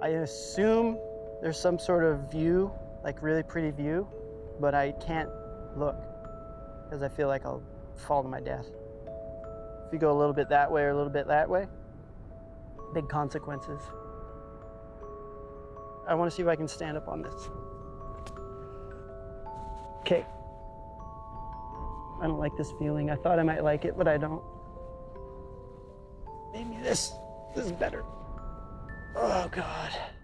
I assume there's some sort of view, like really pretty view, but I can't look because I feel like I'll fall to my death. If you go a little bit that way or a little bit that way, big consequences. I want to see if I can stand up on this. Okay. I don't like this feeling. I thought I might like it, but I don't. Maybe this, this is better. Oh, God.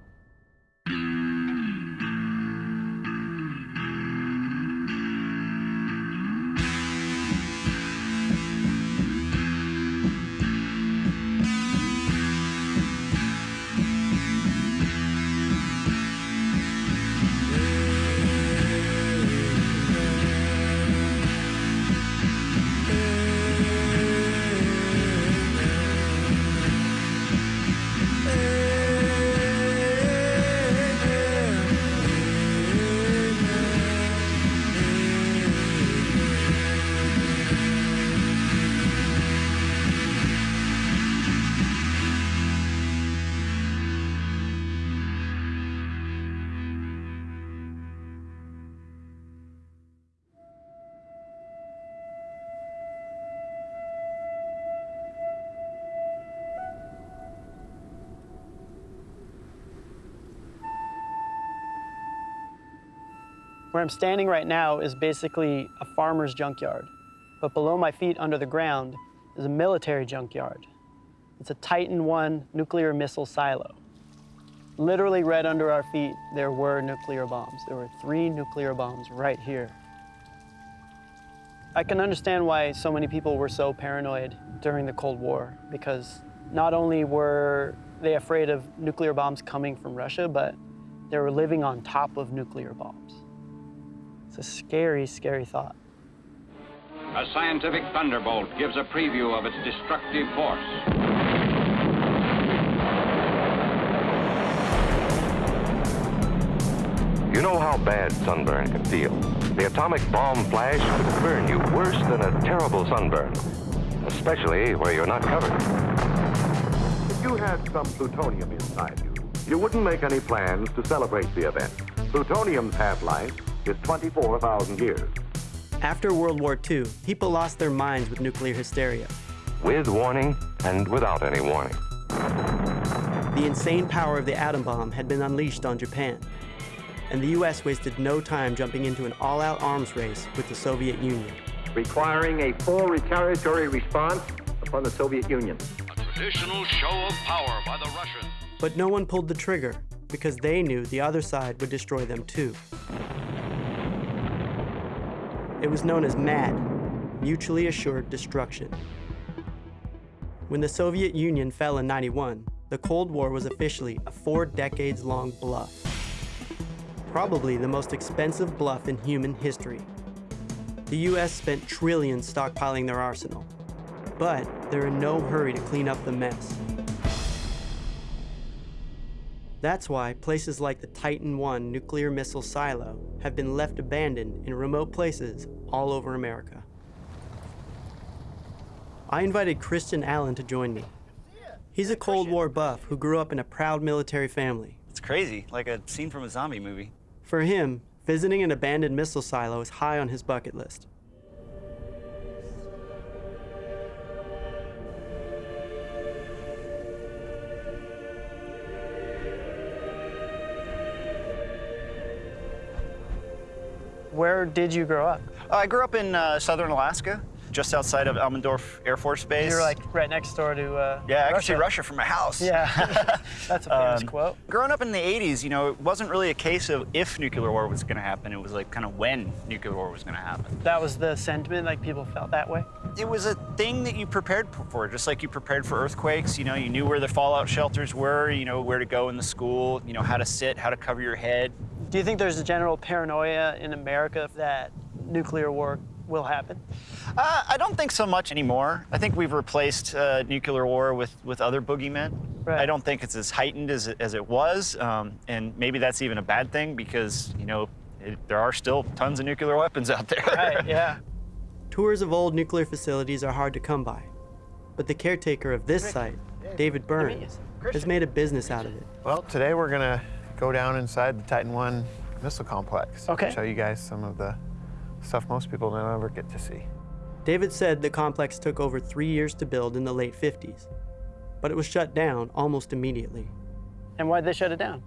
Where I'm standing right now is basically a farmer's junkyard. But below my feet under the ground is a military junkyard. It's a Titan I nuclear missile silo. Literally right under our feet, there were nuclear bombs. There were three nuclear bombs right here. I can understand why so many people were so paranoid during the Cold War, because not only were they afraid of nuclear bombs coming from Russia, but they were living on top of nuclear bombs. It's a scary, scary thought. A scientific thunderbolt gives a preview of its destructive force. You know how bad sunburn can feel. The atomic bomb flash could burn you worse than a terrible sunburn, especially where you're not covered. If you had some plutonium inside you, you wouldn't make any plans to celebrate the event. Plutonium's half-life is 24,000 years. After World War II, people lost their minds with nuclear hysteria. With warning and without any warning. The insane power of the atom bomb had been unleashed on Japan, and the U.S. wasted no time jumping into an all-out arms race with the Soviet Union. Requiring a full retaliatory response upon the Soviet Union. A traditional show of power by the Russians. But no one pulled the trigger because they knew the other side would destroy them too. It was known as MAD, Mutually Assured Destruction. When the Soviet Union fell in 91, the Cold War was officially a four decades long bluff. Probably the most expensive bluff in human history. The US spent trillions stockpiling their arsenal, but they're in no hurry to clean up the mess. That's why places like the Titan I nuclear missile silo have been left abandoned in remote places all over America. I invited Christian Allen to join me. He's a Cold War buff who grew up in a proud military family. It's crazy, like a scene from a zombie movie. For him, visiting an abandoned missile silo is high on his bucket list. Where did you grow up? Uh, I grew up in uh, southern Alaska, just outside of Elmendorf Air Force Base. You're like right next door to uh, yeah, Russia. see Russia from my house. Yeah, that's a famous Um, quote. Growing up in the 80s, you know, it wasn't really a case of if nuclear war was going to happen. It was like kind of when nuclear war was going to happen. That was the sentiment, like people felt that way. It was a thing that you prepared for, just like you prepared for earthquakes. You know, you knew where the fallout shelters were, you know, where to go in the school, you know, how to sit, how to cover your head. Do you think there's a general paranoia in America that nuclear war will happen? Uh, I don't think so much anymore. I think we've replaced uh, nuclear war with, with other boogeymen. Right. I don't think it's as heightened as it, as it was, um, and maybe that's even a bad thing because, you know, it, there are still tons of nuclear weapons out there. Right, yeah. Tours of old nuclear facilities are hard to come by, but the caretaker of this site David Burns, has made a business out of it. Well, today we're gonna go down inside the Titan One missile complex. Okay. Show you guys some of the stuff most people don't ever get to see. David said the complex took over three years to build in the late 50s, but it was shut down almost immediately. And why'd they shut it down?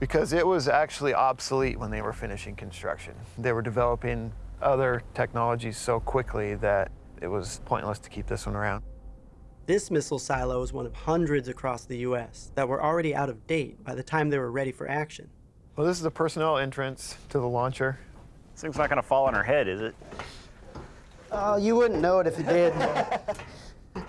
Because it was actually obsolete when they were finishing construction. They were developing other technologies so quickly that it was pointless to keep this one around. This missile silo is one of hundreds across the US that were already out of date by the time they were ready for action. Well, this is the personnel entrance to the launcher. This thing's not gonna fall on her head, is it? Oh, you wouldn't know it if it did.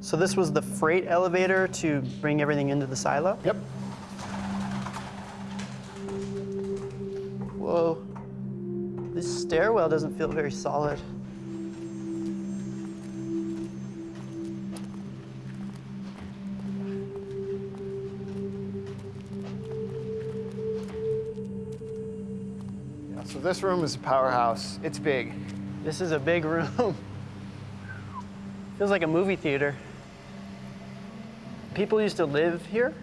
so this was the freight elevator to bring everything into the silo? Yep. Whoa. This stairwell doesn't feel very solid. This room is a powerhouse. It's big. This is a big room. Feels like a movie theater. People used to live here?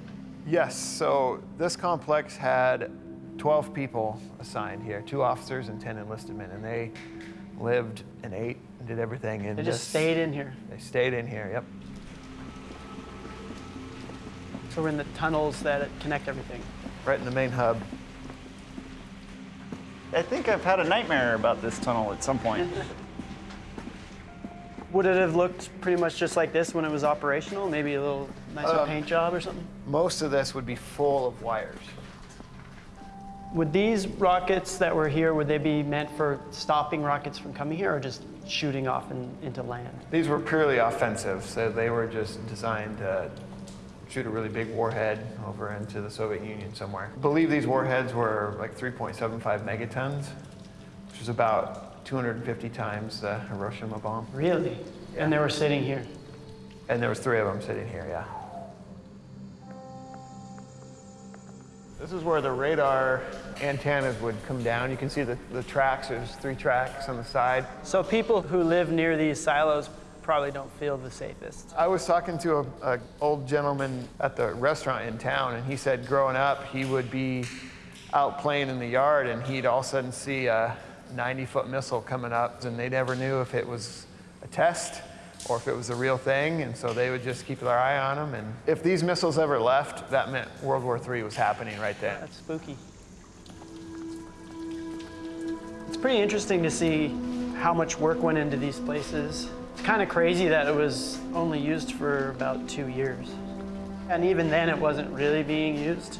Yes, so this complex had 12 people assigned here, two officers and 10 enlisted men, and they lived and ate and did everything. And They just stayed in here. They stayed in here, yep. So we're in the tunnels that connect everything. Right in the main hub. I think I've had a nightmare about this tunnel at some point. Would it have looked pretty much just like this when it was operational? Maybe a little nicer Um, paint job or something? Most of this would be full of wires. Would these rockets that were here, would they be meant for stopping rockets from coming here or just shooting off in, into land? These were purely offensive, so they were just designed to shoot a really big warhead over into the Soviet Union somewhere. I believe these warheads were like 3.75 megatons, which is about 250 times the Hiroshima bomb. Really? And they were sitting here. And there was three of them sitting here, yeah. This is where the radar antennas would come down. You can see the, the tracks, there's three tracks on the side. So people who live near these silos probably don't feel the safest. I was talking to a, a old gentleman at the restaurant in town, and he said growing up he would be out playing in the yard, and he'd all of a sudden see a 90-foot missile coming up, and they never knew if it was a test or if it was a real thing, and so they would just keep their eye on them. And if these missiles ever left, that meant World War III was happening right then. That's spooky. It's pretty interesting to see how much work went into these places. It's kind of crazy that it was only used for about two years. And even then, it wasn't really being used.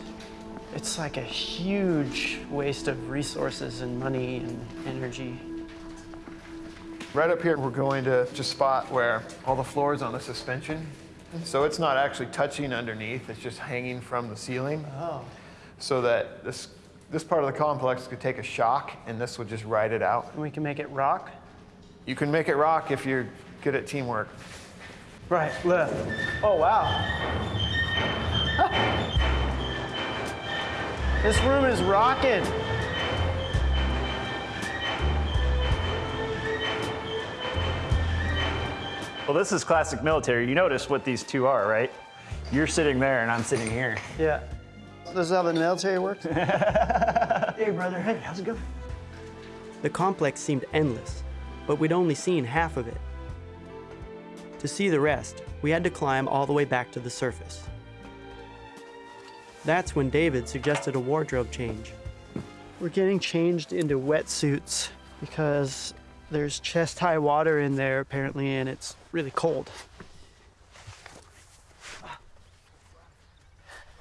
It's like a huge waste of resources and money and energy. Right up here, we're going to just spot where all the floor is on a suspension. So it's not actually touching underneath, it's just hanging from the ceiling. Oh. So that this, this part of the complex could take a shock and this would just ride it out. And we can make it rock? You can make it rock if you're good at teamwork. Right, left. Oh, wow. this room is rocking. Well, this is classic military. You notice what these two are, right? You're sitting there and I'm sitting here. Yeah. This is how the military works? hey, brother. Hey, how's it going? The complex seemed endless, but we'd only seen half of it. To see the rest, we had to climb all the way back to the surface. That's when David suggested a wardrobe change. We're getting changed into wetsuits because there's chest high water in there apparently and it's really cold.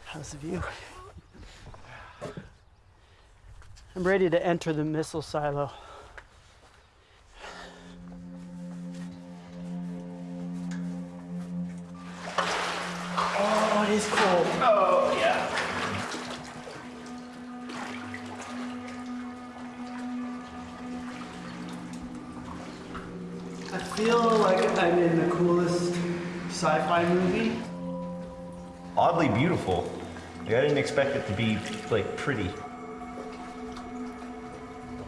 How's the view? I'm ready to enter the missile silo. It is cold. Oh, yeah. I feel like I'm in the coolest sci-fi movie. oddly beautiful. Like, I didn't expect it to be like pretty.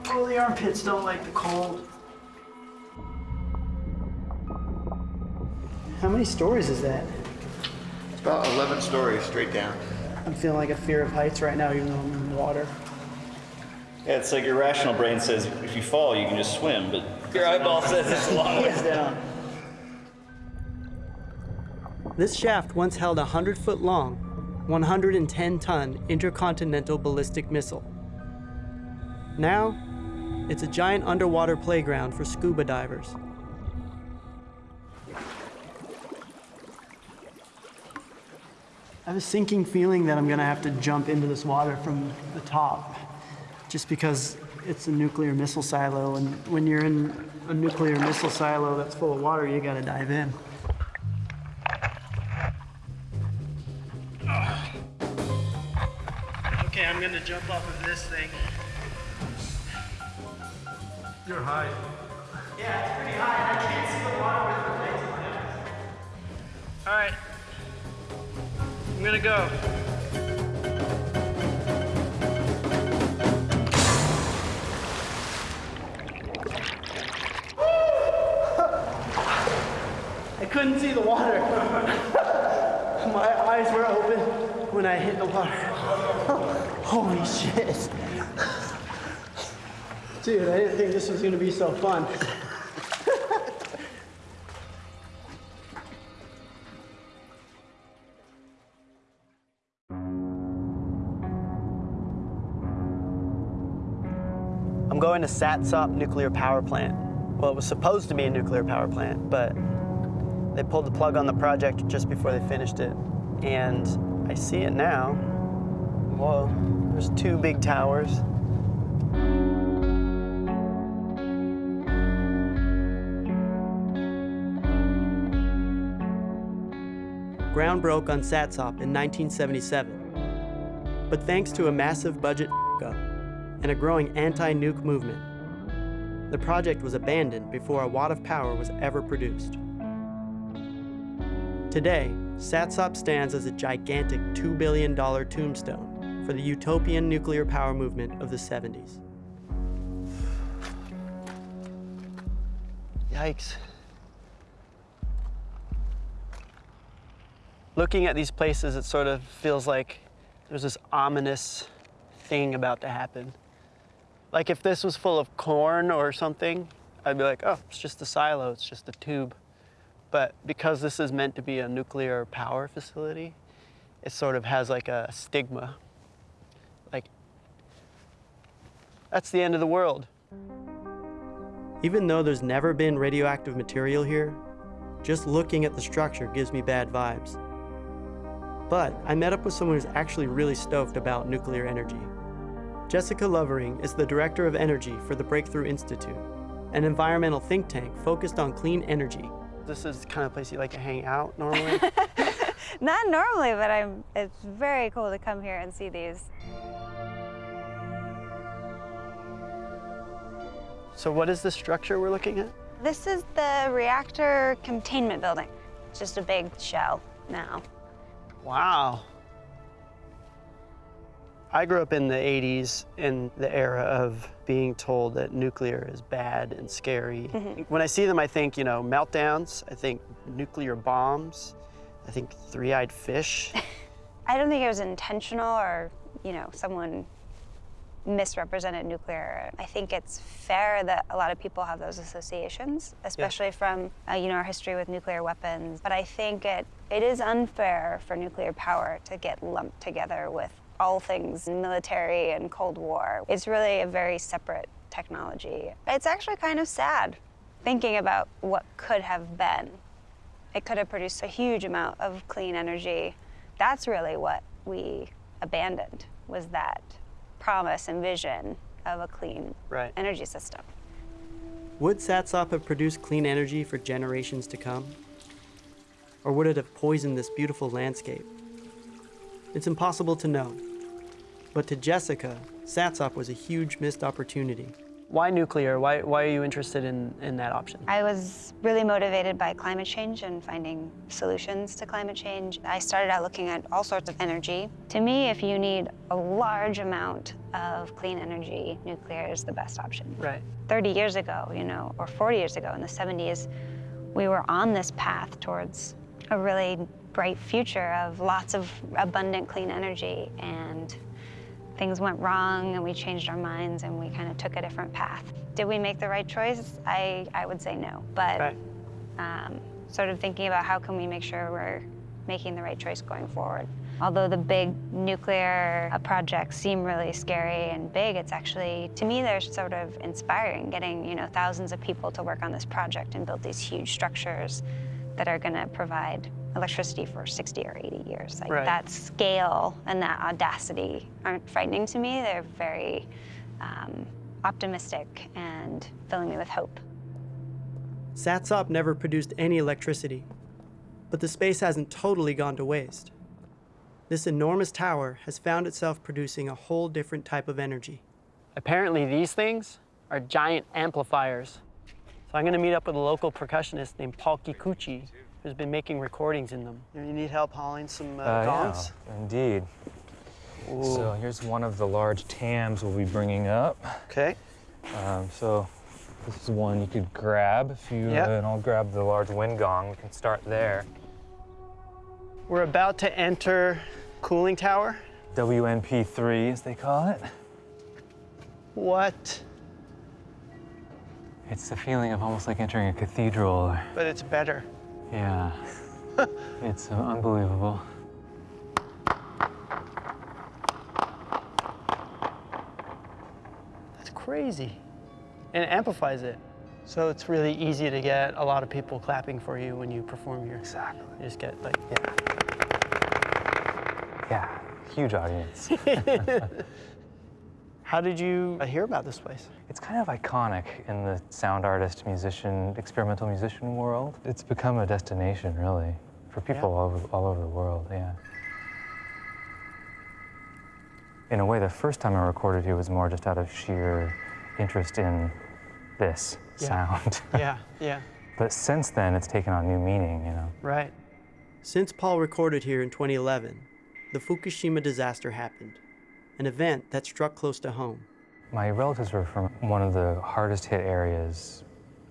Oh, the armpits don't like the cold. How many stories is that? It's about 11 stories straight down. I'm feeling like a fear of heights right now, even though I'm in the water. Yeah, it's like your rational brain says if you fall, you can just swim, but your eyeball says it's a long ways down. This shaft once held a 100 foot long, 110 ton intercontinental ballistic missile. Now, it's a giant underwater playground for scuba divers. I have a sinking feeling that I'm gonna have to jump into this water from the top, just because it's a nuclear missile silo, and when you're in a nuclear missile silo that's full of water, you gotta dive in. Okay, I'm gonna jump off of this thing. You're high. Yeah, it's pretty high. I can't see the water with the lights on it. All right. Gonna go. I couldn't see the water. My eyes were open when I hit the water. Holy shit. Dude, I didn't think this was gonna be so fun. Going to Satsop Nuclear Power Plant. Well, it was supposed to be a nuclear power plant, but they pulled the plug on the project just before they finished it. And I see it now. Whoa, there's two big towers. Ground broke on Satsop in 1977. But thanks to a massive budget and a growing anti-nuke movement, the project was abandoned before a watt of power was ever produced. Today, Satsop stands as a gigantic $2 billion tombstone for the utopian nuclear power movement of the 70s. Yikes. Looking at these places, it sort of feels like there's this ominous thing about to happen. Like if this was full of corn or something, I'd be like, oh, it's just a silo, it's just a tube. But because this is meant to be a nuclear power facility, it sort of has like a stigma. Like, that's the end of the world. Even though there's never been radioactive material here, just looking at the structure gives me bad vibes. But I met up with someone who's actually really stoked about nuclear energy. Jessica Lovering is the Director of Energy for the Breakthrough Institute, an environmental think tank focused on clean energy. This is the kind of place you like to hang out normally. Not normally, but I'm, it's very cool to come here and see these. so what is the structure we're looking at? This is the reactor containment building. It's just a big shell now. Wow. I grew up in the 80s in the era of being told that nuclear is bad and scary. When I see them, I think, you know, meltdowns, I think nuclear bombs, I think three-eyed fish. I don't think it was intentional or, you know, someone misrepresented nuclear. I think it's fair that a lot of people have those associations, especially from, uh, you know, our history with nuclear weapons. But I think it, it is unfair for nuclear power to get lumped together with all things military and Cold War. It's really a very separate technology. It's actually kind of sad thinking about what could have been. It could have produced a huge amount of clean energy. That's really what we abandoned, was that promise and vision of a clean Right. energy system. Would Satsop have produced clean energy for generations to come? Or would it have poisoned this beautiful landscape? It's impossible to know. But to Jessica, Satsop was a huge missed opportunity. Why nuclear? Why, why are you interested in, in that option? I was really motivated by climate change and finding solutions to climate change. I started out looking at all sorts of energy. To me, if you need a large amount of clean energy, nuclear is the best option. Right. 30 years ago, you know, or 40 years ago in the 70s, we were on this path towards a really bright future of lots of abundant clean energy and things went wrong and we changed our minds and we kind of took a different path. Did we make the right choice? I, I would say no, but Right. um, sort of thinking about how can we make sure we're making the right choice going forward. Although the big nuclear uh, projects seem really scary and big, it's actually, to me, they're sort of inspiring, getting, you know, thousands of people to work on this project and build these huge structures that are gonna provide electricity for 60 or 80 years. Like Right. that scale and that audacity aren't frightening to me. They're very um, optimistic and filling me with hope. Satsop never produced any electricity, but the space hasn't totally gone to waste. This enormous tower has found itself producing a whole different type of energy. Apparently these things are giant amplifiers. So I'm gonna meet up with a local percussionist named Paul Kikuchi, who's been making recordings in them. You need help hauling some uh, Uh, gongs? yeah, indeed. So here's one of the large tams we'll be bringing up. Okay. Um, so this is one you could grab if you, Yeah. uh, and I'll grab the large wind gong. We can start there. We're about to enter cooling tower. WNP3, as they call it. What? It's the feeling of almost like entering a cathedral. But it's better. Yeah. it's uh, unbelievable. That's crazy. And it amplifies it. So it's really easy to get a lot of people clapping for you when you perform here. Exactly. You just get like, yeah. Yeah, huge audience. How did you uh, hear about this place? It's kind of iconic in the sound artist, musician, experimental musician world. It's become a destination, really, for people Yeah. all, over, all over the world, yeah. In a way, the first time I recorded here was more just out of sheer interest in this Yeah. sound. Yeah, yeah, but since then, it's taken on new meaning, you know. right. Since Paul recorded here in 2011, the Fukushima disaster happened, an event that struck close to home. My relatives were from one of the hardest hit areas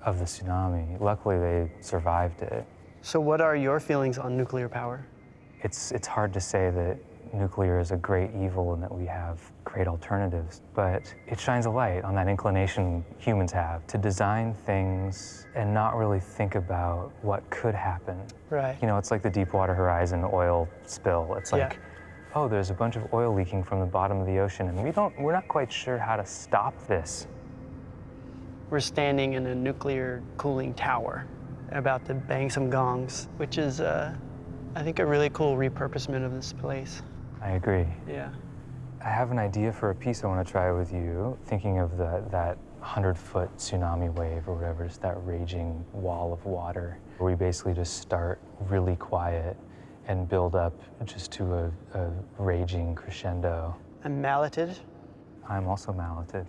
of the tsunami. Luckily, they survived it. So what are your feelings on nuclear power? It's, it's hard to say that nuclear is a great evil and that we have great alternatives, but it shines a light on that inclination humans have to design things and not really think about what could happen. Right. You know, it's like the Deepwater Horizon oil spill. It's Yeah. Oh, there's a bunch of oil leaking from the bottom of the ocean, and we don't, we're not quite sure how to stop this. We're standing in a nuclear cooling tower, about to bang some gongs, which is, uh, I think, a really cool repurposement of this place. I agree. Yeah. I have an idea for a piece I want to try with you, thinking of the, that 100 foot tsunami wave or whatever, just that raging wall of water, where we basically just start really quiet and build up just to a, a raging crescendo. I'm malleted. I'm also malleted.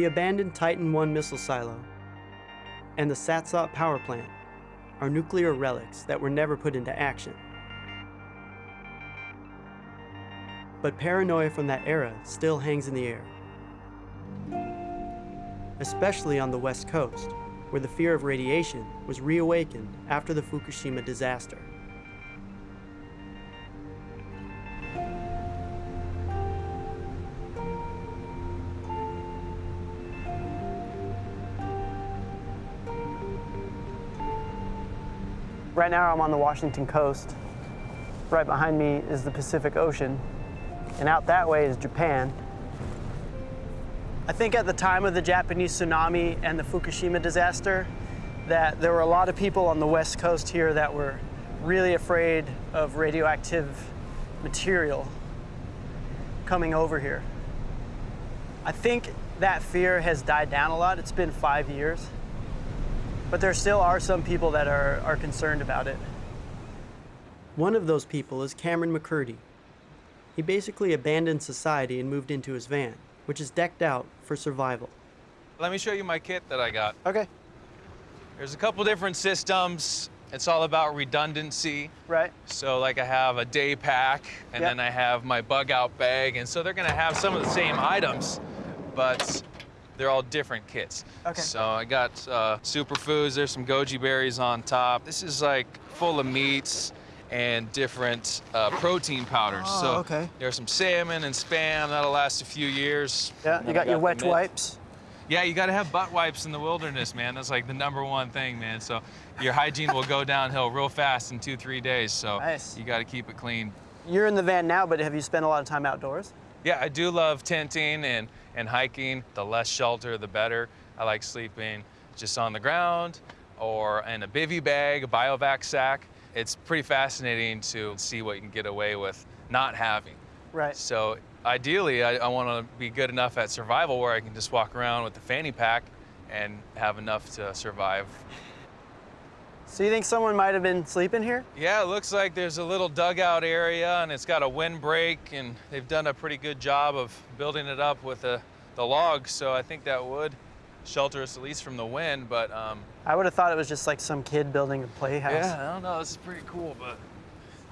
The abandoned Titan I missile silo. and the Satsop power plant are nuclear relics that were never put into action. But paranoia from that era still hangs in the air, especially on the West Coast, where the fear of radiation was reawakened after the Fukushima disaster. Right now I'm on the Washington coast. Right behind me is the Pacific Ocean, and out that way is Japan. I think at the time of the Japanese tsunami and the Fukushima disaster, that there were a lot of people on the west coast here that were really afraid of radioactive material coming over here. I think that fear has died down a lot. It's been five years. But there still are some people that are, are concerned about it. One of those people is Cameron McCurdy. He basically abandoned society and moved into his van, which is decked out for survival. Let me show you my kit that I got. Okay. There's a couple different systems. It's all about redundancy. Right. So like I have a day pack and Yep. then I have my bug out bag. And so they're gonna have some of the same items, but they're all different kits. Okay. So I got uh, superfoods. There's some goji berries on top. This is like full of meats and different uh, protein powders. Oh, so okay. there's some salmon and spam that'll last a few years. Yeah, you then got your the wet wipes. Yeah, you got to have butt wipes in the wilderness, man. That's like the number one thing, man. So your hygiene will go downhill real fast in two, three days. So Nice. you got to keep it clean. You're in the van now, but have you spent a lot of time outdoors? Yeah, I do love tenting and, and hiking. The less shelter, the better. I like sleeping just on the ground or in a bivy bag, a bivouac sack. It's pretty fascinating to see what you can get away with not having. Right. So ideally, I, I want to be good enough at survival where I can just walk around with the fanny pack and have enough to survive. So you think someone might have been sleeping here? Yeah, it looks like there's a little dugout area and it's got a windbreak and they've done a pretty good job of building it up with the, the logs. So I think that would shelter us at least from the wind, but um, I would have thought it was just like some kid building a playhouse. yeah, I don't know, this is pretty cool, but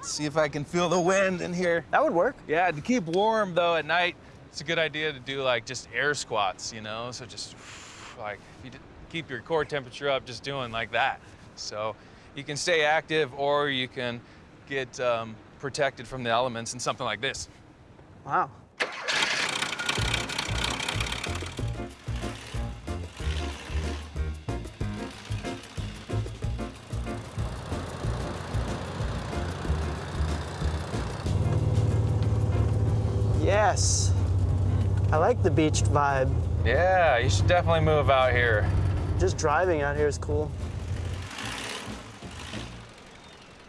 see if I can feel the wind in here. That would work. Yeah, to keep warm though at night, it's a good idea to do like just air squats, you know? So just like if you keep your core temperature up just doing like that. So you can stay active or you can get um, protected from the elements in something like this. Wow. Yes. I like the beached vibe. Yeah, you should definitely move out here. Just driving out here is cool.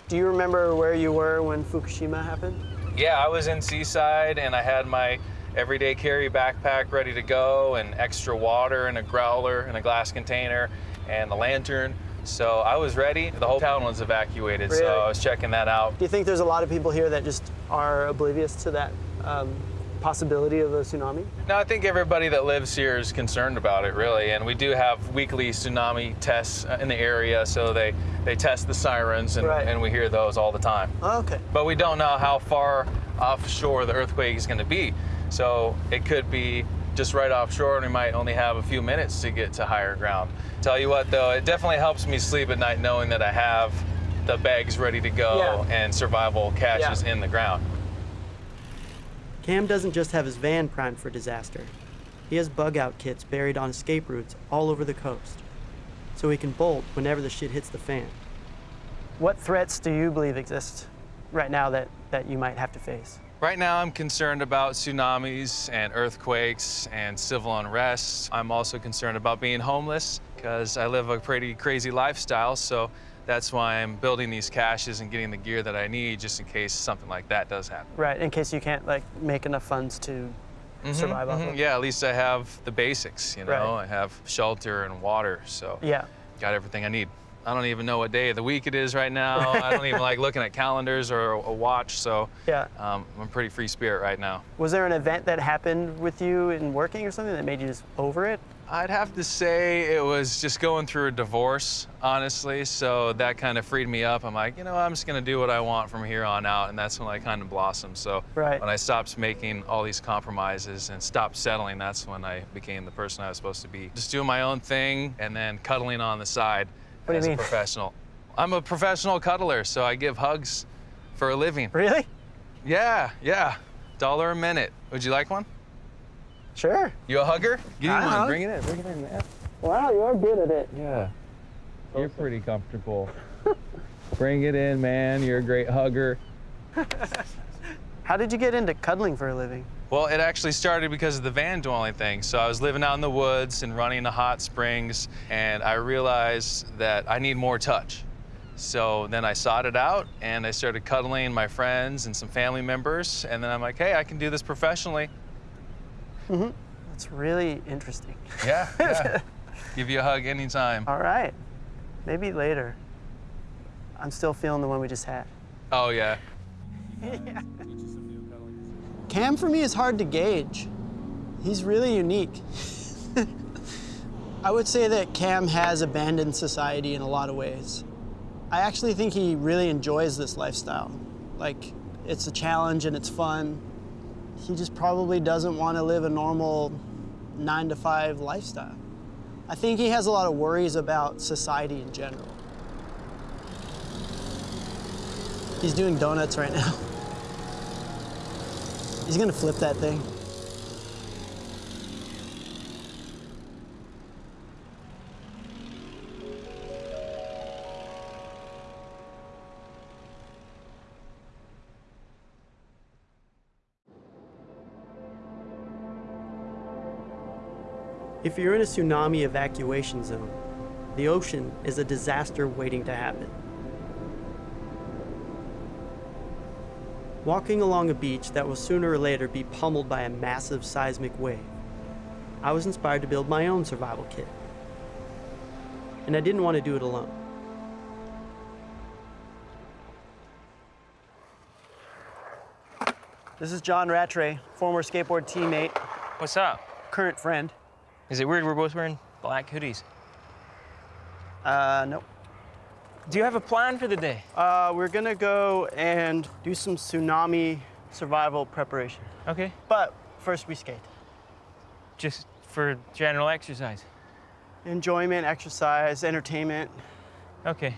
Do you remember where you were when Fukushima happened? Yeah, I was in Seaside and I had my everyday carry backpack ready to go and extra water and a growler and a glass container and a lantern. So I was ready. The whole town was evacuated, Really? so I was checking that out. Do you think there's a lot of people here that just are oblivious to that um, possibility of a tsunami? No, I think everybody that lives here is concerned about it, really. And we do have weekly tsunami tests uh, in the area, so they, they test the sirens, and, Right. and we hear those all the time. Oh, okay. But we don't know how far offshore the earthquake is going to be. So it could be just right offshore, and we might only have a few minutes to get to higher ground. Tell you what, though, it definitely helps me sleep at night knowing that I have the bags ready to go Yeah. and survival caches Yeah. in the ground. Cam doesn't just have his van primed for disaster. He has bug out kits buried on escape routes all over the coast, so he can bolt whenever the shit hits the fan. What threats do you believe exist right now that, that you might have to face? Right now, I'm concerned about tsunamis and earthquakes and civil unrest. I'm also concerned about being homeless because I live a pretty crazy lifestyle. So that's why I'm building these caches and getting the gear that I need just in case something like that does happen. Right, in case you can't like make enough funds to Mhm, survive off mhm. of. Yeah, at least I have the basics, you know? Right. I have shelter and water, so Yeah. got everything I need. I don't even know what day of the week it is right now. I don't even like looking at calendars or a watch, so Yeah. um, I'm a pretty free spirit right now. Was there an event that happened with you in working or something that made you just over it? I'd have to say it was just going through a divorce, honestly. So that kind of freed me up. I'm like, you know, I'm just gonna do what I want from here on out, and that's when I kind of blossomed. So Right. when I stopped making all these compromises and stopped settling, that's when I became the person I was supposed to be. Just doing my own thing and then cuddling on the side What do you as mean? a professional. I'm a professional cuddler, so I give hugs for a living. Really? Yeah, yeah. Dollar a minute. Would you like one? Sure. You a hugger? Give me one. hug. Bring it in. Bring it in, man. Wow, you're good at it. Yeah. You're pretty comfortable. Bring it in, man. You're a great hugger. How did you get into cuddling for a living? Well, it actually started because of the van dwelling thing. So I was living out in the woods and running the hot springs, and I realized that I need more touch. So then I sought it out and I started cuddling my friends and some family members. And then I'm like, hey, I can do this professionally. Mm-hmm. That's really interesting. Yeah, yeah. Give you a hug anytime. All right. Maybe later. I'm still feeling the one we just had. Oh, yeah. Cam for me is hard to gauge. He's really unique. I would say that Cam has abandoned society in a lot of ways. I actually think he really enjoys this lifestyle. Like, it's a challenge and it's fun. He just probably doesn't want to live a normal nine to five lifestyle. I think he has a lot of worries about society in general. He's doing donuts right now. He's gonna flip that thing. If you're in a tsunami evacuation zone, the ocean is a disaster waiting to happen. Walking along a beach that will sooner or later be pummeled by a massive seismic wave, I was inspired to build my own survival kit. And I didn't want to do it alone. This is John Rattray, former skateboard teammate, What's up? current friend. Is it weird we're both wearing black hoodies? Uh, nope. Do you have a plan for the day? Uh, we're gonna go and do some tsunami survival preparation. Okay. But first we skate. Just for general exercise. Enjoyment, exercise, entertainment. Okay.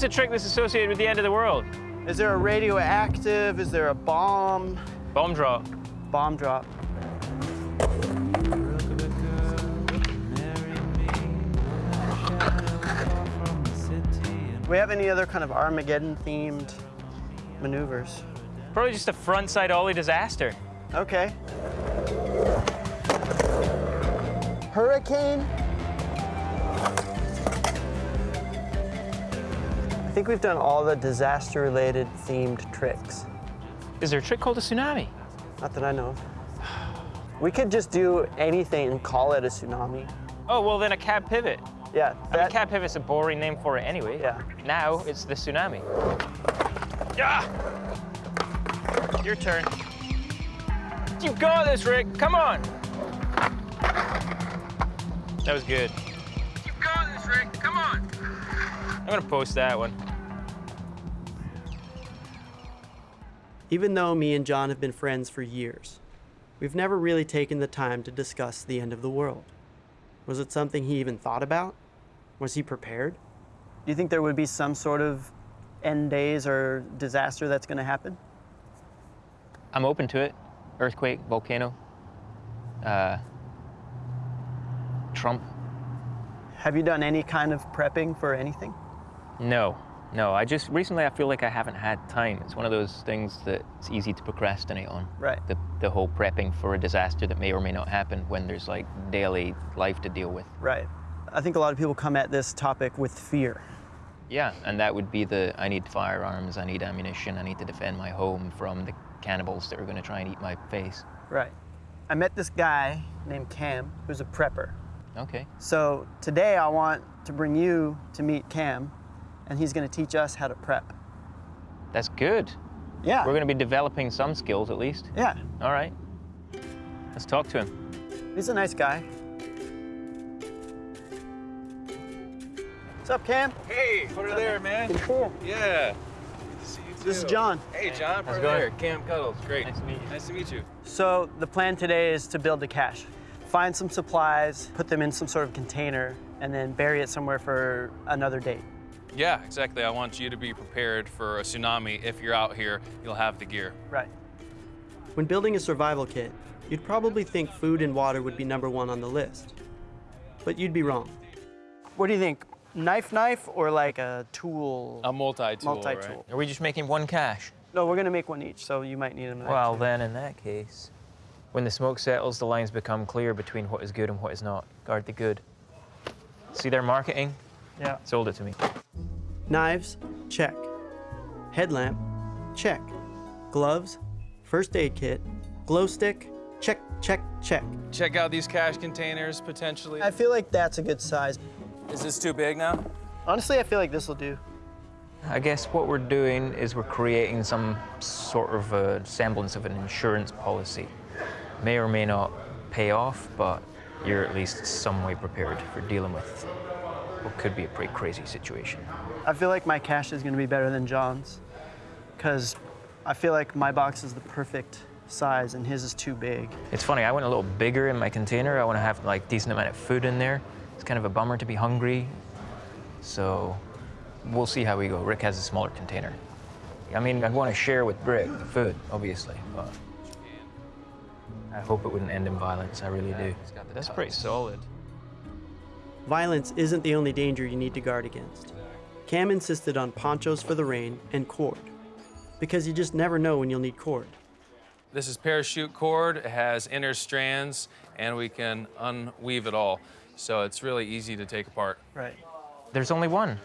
What's the trick that's associated with the end of the world? Is there a radioactive? Is there a bomb? Bomb drop. Bomb drop. We have any other kind of Armageddon themed maneuvers? Probably just a frontside ollie disaster. Okay. Hurricane. Think we've done all the disaster related themed tricks. Is there a trick called a tsunami? Not that I know of. We could just do anything and call it a tsunami. Oh, well then a cab pivot. Yeah, I mean, cab pivot's a boring name for it anyway. Yeah. Now it's the tsunami. Yeah. Your turn. You got this, Rick. Come on. That was good. You got this, Rick. Come on. I'm gonna post that one. Even though me and John have been friends for years, we've never really taken the time to discuss the end of the world. Was it something he even thought about? Was he prepared? Do you think there would be some sort of end days or disaster that's going to happen? I'm open to it. Earthquake, volcano, uh, Trump. Have you done any kind of prepping for anything? No, no. I just recently I feel like I haven't had time. It's one of those things that it's easy to procrastinate on. Right. The the whole prepping for a disaster that may or may not happen when there's like daily life to deal with. Right. I think a lot of people come at this topic with fear. Yeah, and that would be the I need firearms, I need ammunition, I need to defend my home from the cannibals that are going to try and eat my face. Right. I met this guy named Cam who's a prepper. Okay. So today I want to bring you to meet Cam, and he's going to teach us how to prep. That's good. Yeah. We're going to be developing some skills at least. Yeah. All right. Let's talk to him. He's a nice guy. What's up, Cam? Hey, put her there, man. Good to see you. Yeah. See you This is. John. Hey, John. How's How's it going? there. Cam Cuddles. Great. Nice to meet you. Nice to meet you. So the plan today is to build a cache. Find some supplies, put them in some sort of container, and then bury it somewhere for another date. Yeah, exactly. I want you to be prepared for a tsunami. If you're out here, you'll have the gear. Right. When building a survival kit, you'd probably think food and water would be number one on the list. But you'd be wrong. What do you think? Knife, knife, or like a tool? A multi-tool, Multi-tool. Are we just making one cache? No, we're gonna make one each, so you might need them. Well, then in that case, when the smoke settles, the lines become clear between what is good and what is not. Guard the good. See their marketing? Yeah. Sold it to me. Knives, check. Headlamp, check. Gloves, first aid kit, glow stick, check, check, check. Check out these cache containers potentially. I feel like that's a good size. Is this too big now? Honestly, I feel like this will do. I guess what we're doing is we're creating some sort of a semblance of an insurance policy. May or may not pay off, but you're at least some way prepared for dealing with what could be a pretty crazy situation. I feel like my cache is gonna be better than John's, because I feel like my box is the perfect size and his is too big. It's funny, I went a little bigger in my container. I want to have like decent amount of food in there. It's kind of a bummer to be hungry. So we'll see how we go. Rick has a smaller container. I mean, I'd want to share with Rick the food, obviously, but I hope it wouldn't end in violence. I really do. That's pretty solid. Violence isn't the only danger you need to guard against. Cam insisted on ponchos for the rain and cord, because you just never know when you'll need cord. This is parachute cord. It has inner strands, and we can unweave it all. So it's really easy to take apart. Right. There's only one.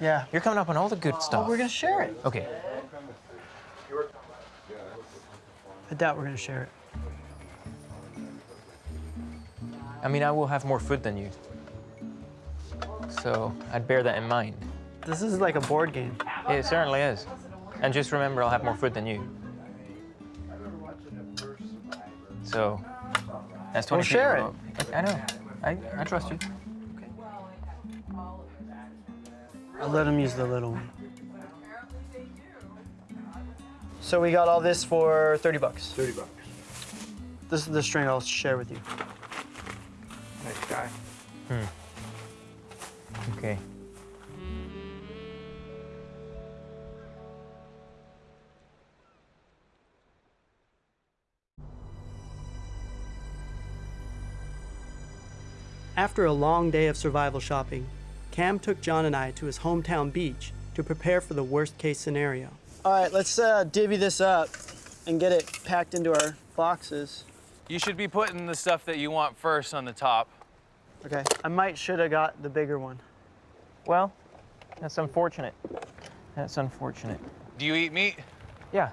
Yeah. You're coming up on all the good stuff. Oh, we're gonna share it. Okay. I doubt we're gonna share it. I mean, I will have more food than you. So I'd bear that in mind. This is like a board game. It certainly is. And just remember, I'll have more food than you. So that's 20 We'll share it. I know. I, I trust you. I'll let him use the little one. So we got all this for 30 bucks. 30 bucks. This is the string I'll share with you. Nice guy. Hmm. Okay. After a long day of survival shopping, Cam took John and I to his hometown beach to prepare for the worst case scenario. All right, let's uh, divvy this up and get it packed into our boxes. You should be putting the stuff that you want first on the top. Okay. I might should have got the bigger one. Well, that's unfortunate. That's unfortunate. Do you eat meat? Yeah.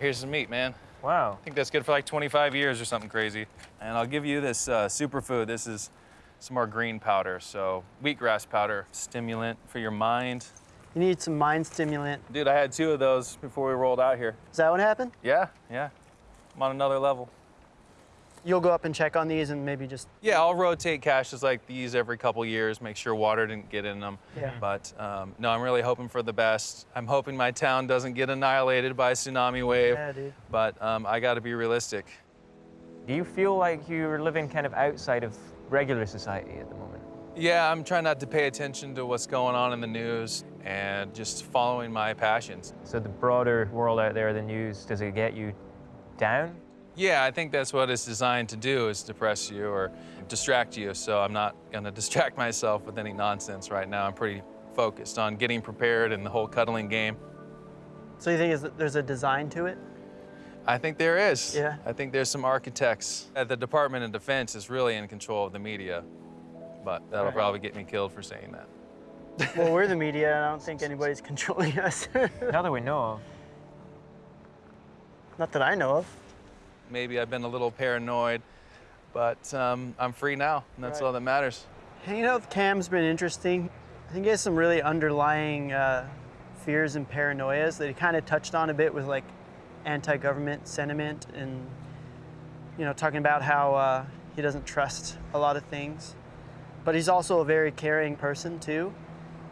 Here's some meat, man. Wow. I think that's good for like 25 years or something crazy. And I'll give you this uh, superfood. This is some more green powder. So wheatgrass powder, stimulant for your mind. You need some mind stimulant. Dude, I had two of those before we rolled out here. Is that what happened? Yeah, yeah. I'm on another level. You'll go up and check on these and maybe just. Yeah, I'll rotate caches like these every couple years, make sure water didn't get in them. Yeah. But um, no, I'm really hoping for the best. I'm hoping my town doesn't get annihilated by a tsunami wave. Yeah, dude. But um, I got to be realistic. Do you feel like you're living kind of outside of regular society at the moment? Yeah, I'm trying not to pay attention to what's going on in the news and just following my passions. So the broader world out there, the news, does it get you down? Yeah, I think that's what it's designed to do is depress you or distract you. So I'm not going to distract myself with any nonsense right now. I'm pretty focused on getting prepared and the whole cuddling game. So you think is that there's a design to it? I think there is. Yeah. I think there's some architects. Uh, The Department of Defense is really in control of the media, but that'll Right. probably get me killed for saying that. well, we're the media, and I don't think anybody's controlling us. Not that we know of. Not that I know of. Maybe I've been a little paranoid, but um, I'm free now, and that's Right. all that matters. Hanging out with Cam's been interesting. I think he has some really underlying uh, fears and paranoias that he kind of touched on a bit with like anti-government sentiment and you know talking about how uh, he doesn't trust a lot of things. But he's also a very caring person too.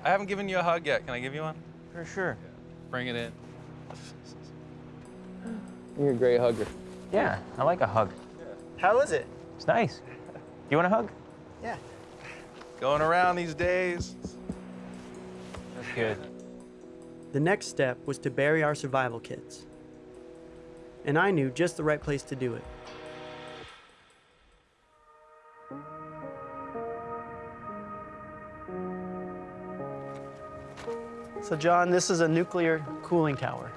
I haven't given you a hug yet. Can I give you one? For sure. Bring it in. You're a great hugger. Yeah, I like a hug. How is it? It's nice. You want a hug? Yeah. Going around these days. That's good. The next step was to bury our survival kits. And I knew just the right place to do it. So John, this is a nuclear cooling tower.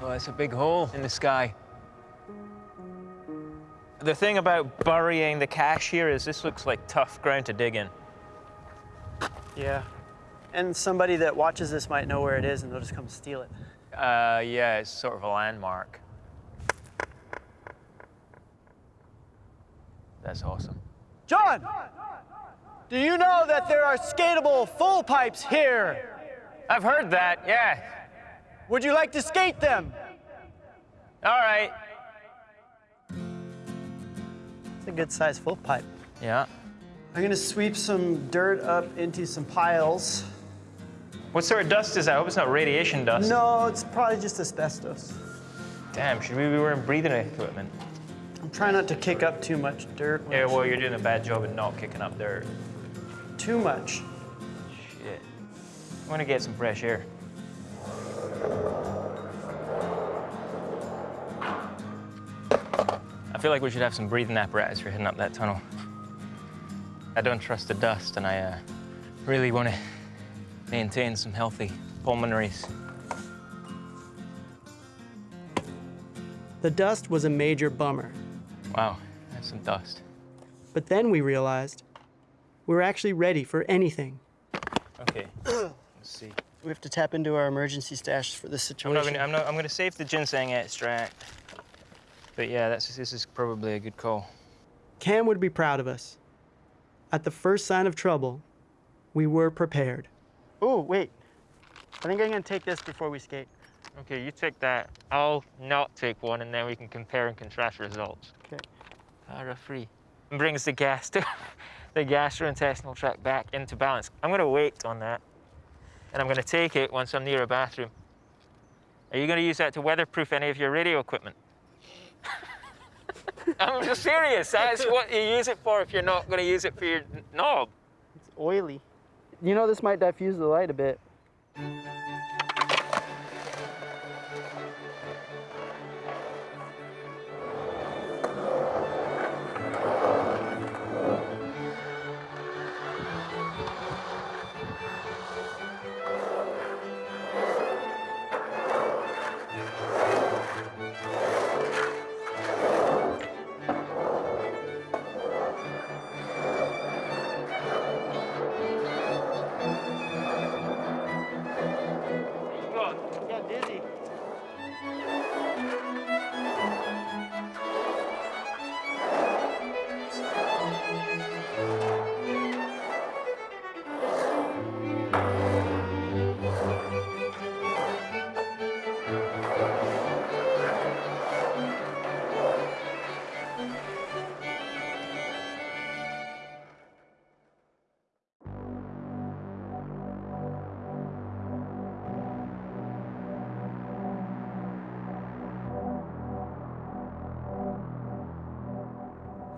Oh, that's a big hole in the sky. The thing about burying the cache here is this looks like tough ground to dig in. Yeah. And somebody that watches this might know where it is and they'll just come steal it. Uh, yeah, it's sort of a landmark. That's awesome. John! Do you know that there are skatable full pipes here? I've heard that, yeah. Would you like to skate them? All right. It's a good sized full pipe. Yeah. I'm gonna sweep some dirt up into some piles. What sort of dust is that? I hope it's not radiation dust. No, it's probably just asbestos. Damn, should we be wearing breathing equipment? I'm trying not to kick up too much dirt. Yeah, well, you're doing a bad job at not kicking up dirt. Too much. Shit. I'm gonna get some fresh air. Feel like we should have some breathing apparatus for heading up that tunnel. I don't trust the dust, and I uh, really want to maintain some healthy pulmonaries. The dust was a major bummer. Wow, that's some dust. But then we realized we were actually ready for anything. Okay, let's see. We have to tap into our emergency stash for this I'm situation. not gonna, I'm not, I'm gonna save the ginseng extract. But yeah, that's, this is probably a good call. Cam would be proud of us. At the first sign of trouble, we were prepared. Oh, wait. I think I'm gonna take this before we skate. Okay, you take that. I'll not take one, and then we can compare and contrast results. Okay. Para free. Brings the gas to the gastrointestinal tract back into balance. I'm gonna wait on that, and I'm gonna take it once I'm near a bathroom. Are you gonna use that to weatherproof any of your radio equipment? I'm just serious. That's what you use it for if you're not gonna use it for your knob. It's oily. You know, this might diffuse the light a bit.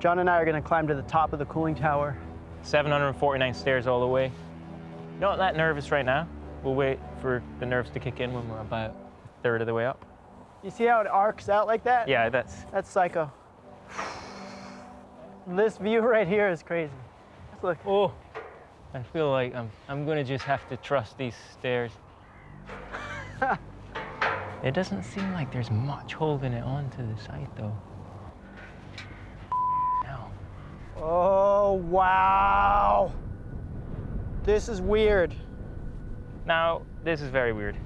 John and I are gonna climb to the top of the cooling tower. 749 stairs all the way. Not that nervous right now. We'll wait for the nerves to kick in when we're about a third of the way up. You see how it arcs out like that? Yeah, that's That's psycho. This view right here is crazy. Let's look. Oh, I feel like I'm, I'm gonna just have to trust these stairs. it doesn't seem like there's much holding it onto the side though. No. Oh, wow. This is weird. Now, this is very weird.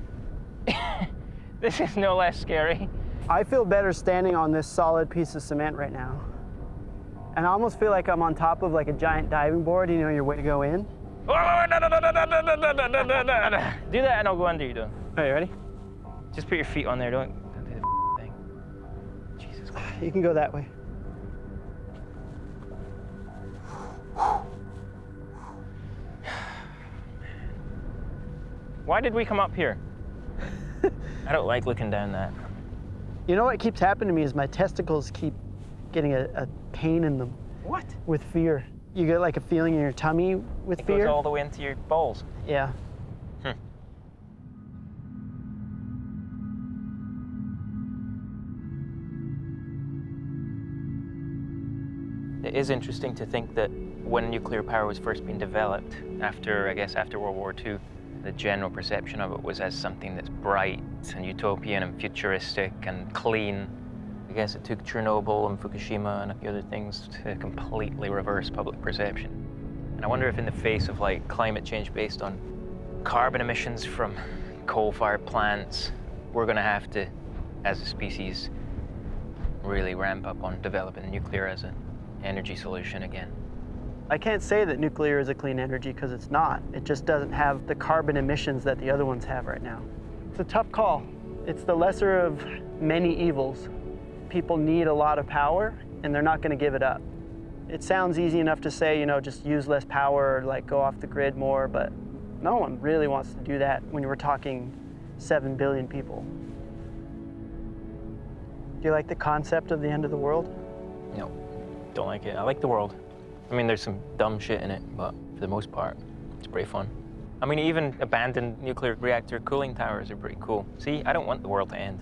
this is no less scary. I feel better standing on this solid piece of cement right now. And I almost feel like I'm on top of like a giant diving board, you know, your way to go in. Do that and I'll go under you, don't. Are you ready? Just put your feet on there, don't, don't do the thing. Jesus Christ. You can go that way. Why did we come up here? I don't like looking down that. You know what keeps happening to me is my testicles keep getting a, a pain in them. What? With fear. You get like a feeling in your tummy with It fear. goes all the way into your balls. Yeah. It is interesting to think that when nuclear power was first being developed, after, I guess, after World War II, the general perception of it was as something that's bright and utopian and futuristic and clean. I guess it took Chernobyl and Fukushima and a few other things to completely reverse public perception. And I wonder if in the face of like climate change based on carbon emissions from coal-fired plants, we're gonna have to, as a species, really ramp up on developing nuclear as an energy solution again. I can't say that nuclear is a clean energy because it's not. It just doesn't have the carbon emissions that the other ones have right now. It's a tough call. It's the lesser of many evils. People need a lot of power and they're not going to give it up. It sounds easy enough to say, you know, just use less power or like go off the grid more, but no one really wants to do that when we're talking 7 billion people. Do you like the concept of the end of the world? No, don't like it. I like the world. I mean, there's some dumb shit in it, but for the most part, it's pretty fun. I mean, even abandoned nuclear reactor cooling towers are pretty cool. See, I don't want the world to end.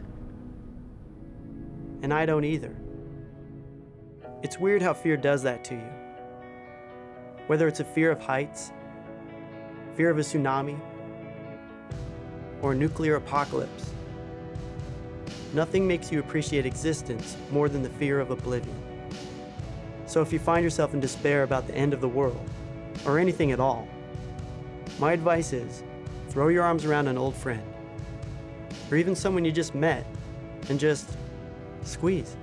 And I don't either. It's weird how fear does that to you. Whether it's a fear of heights, fear of a tsunami, or a nuclear apocalypse, nothing makes you appreciate existence more than the fear of oblivion. So if you find yourself in despair about the end of the world, or anything at all, my advice is throw your arms around an old friend, or even someone you just met, and just squeeze.